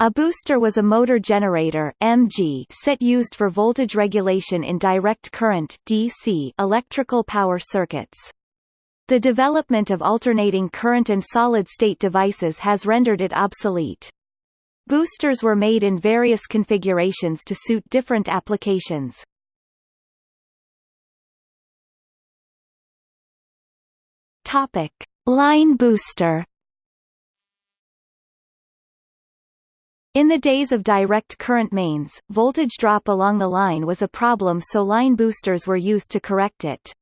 A booster was a motor generator MG set used for voltage regulation in direct current DC electrical power circuits. The development of alternating current and solid-state devices has rendered it obsolete. Boosters were made in various configurations to suit different applications. Line booster. In the days of direct current mains, voltage drop along the line was a problem so line boosters were used to correct it.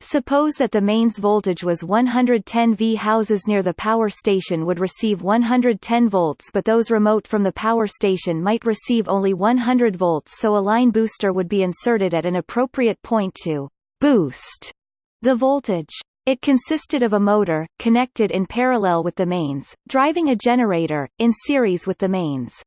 Suppose that the mains voltage was 110 V. Houses near the power station would receive 110 volts but those remote from the power station might receive only 100 volts so a line booster would be inserted at an appropriate point to «boost» the voltage. It consisted of a motor, connected in parallel with the mains, driving a generator, in series with the mains.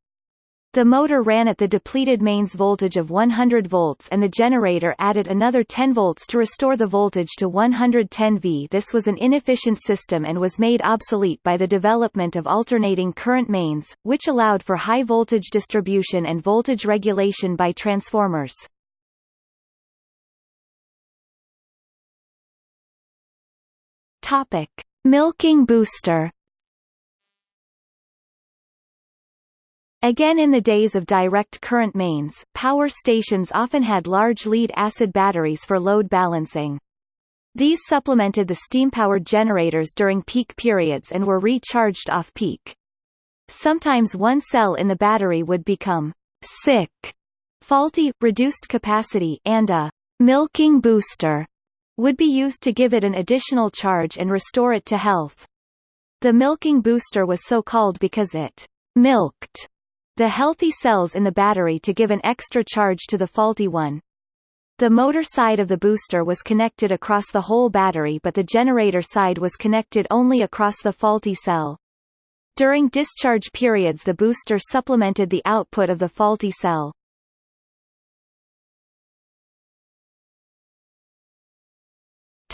The motor ran at the depleted mains voltage of 100 volts and the generator added another 10 volts to restore the voltage to 110 V. This was an inefficient system and was made obsolete by the development of alternating current mains, which allowed for high voltage distribution and voltage regulation by transformers. Topic: Milking booster. Again in the days of direct current mains, power stations often had large lead-acid batteries for load balancing. These supplemented the steam-powered generators during peak periods and were recharged off-peak. Sometimes one cell in the battery would become sick, faulty, reduced capacity and a milking booster would be used to give it an additional charge and restore it to health. The milking booster was so called because it milked the healthy cells in the battery to give an extra charge to the faulty one. The motor side of the booster was connected across the whole battery but the generator side was connected only across the faulty cell. During discharge periods the booster supplemented the output of the faulty cell.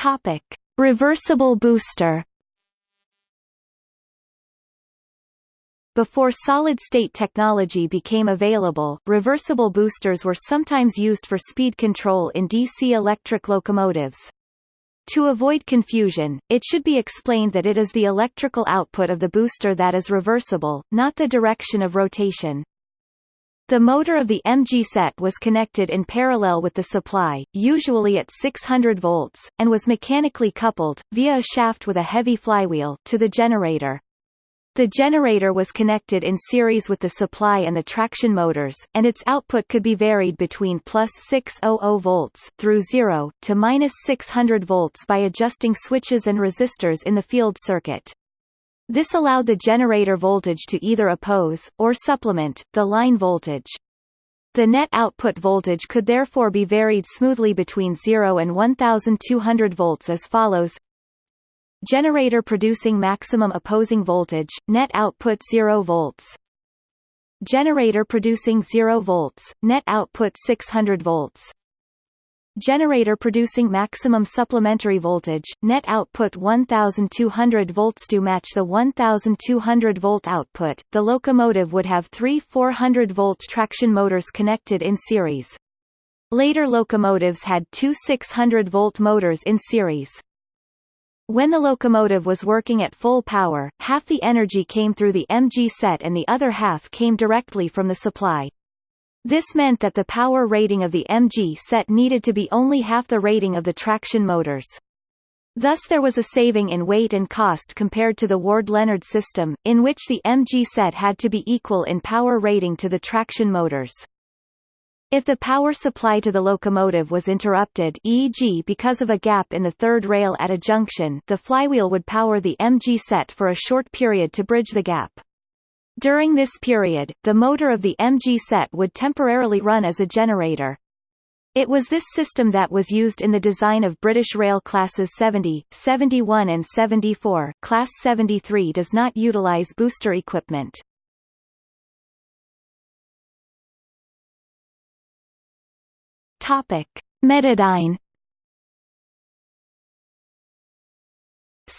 Topic: Reversible booster. Before solid-state technology became available, reversible boosters were sometimes used for speed control in DC electric locomotives. To avoid confusion, it should be explained that it is the electrical output of the booster that is reversible, not the direction of rotation. The motor of the MG set was connected in parallel with the supply, usually at 600 volts, and was mechanically coupled, via a shaft with a heavy flywheel, to the generator. The generator was connected in series with the supply and the traction motors, and its output could be varied between plus 600 volts through 0 to minus 600 volts by adjusting switches and resistors in the field circuit. This allowed the generator voltage to either oppose, or supplement, the line voltage. The net output voltage could therefore be varied smoothly between 0 and 1200 volts as follows. Generator producing maximum opposing voltage, net output 0 volts. Generator producing 0 volts, net output 600 volts Generator producing maximum supplementary voltage, net output 1200 volts to match the 1200 volt output. The locomotive would have three 400 volt traction motors connected in series. Later locomotives had two 600 volt motors in series. When the locomotive was working at full power, half the energy came through the MG set and the other half came directly from the supply. This meant that the power rating of the MG set needed to be only half the rating of the traction motors. Thus there was a saving in weight and cost compared to the Ward-Leonard system, in which the MG set had to be equal in power rating to the traction motors. If the power supply to the locomotive was interrupted e.g. because of a gap in the third rail at a junction the flywheel would power the MG set for a short period to bridge the gap. During this period, the motor of the MG set would temporarily run as a generator. It was this system that was used in the design of British Rail Classes 70, 71 and 74 Class 73 does not utilise booster equipment. Topic. Metadyne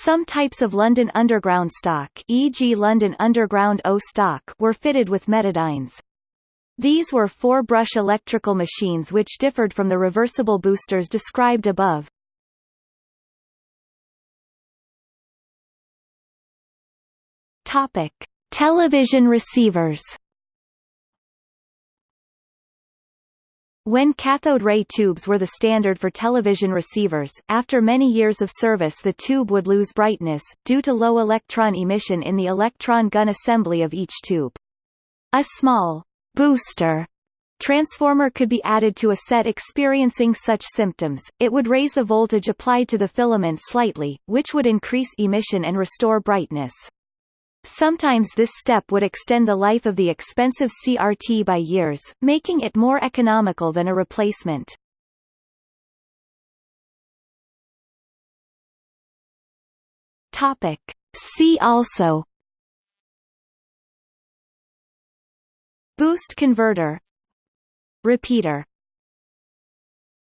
Some types of London Underground stock e.g. London Underground O stock were fitted with Metadynes. These were four-brush electrical machines which differed from the reversible boosters described above. Topic: Television receivers. When cathode ray tubes were the standard for television receivers, after many years of service the tube would lose brightness, due to low electron emission in the electron gun assembly of each tube. A small booster transformer could be added to a set experiencing such symptoms, it would raise the voltage applied to the filament slightly, which would increase emission and restore brightness. Sometimes this step would extend the life of the expensive CRT by years, making it more economical than a replacement. Topic. See also Boost converter Repeater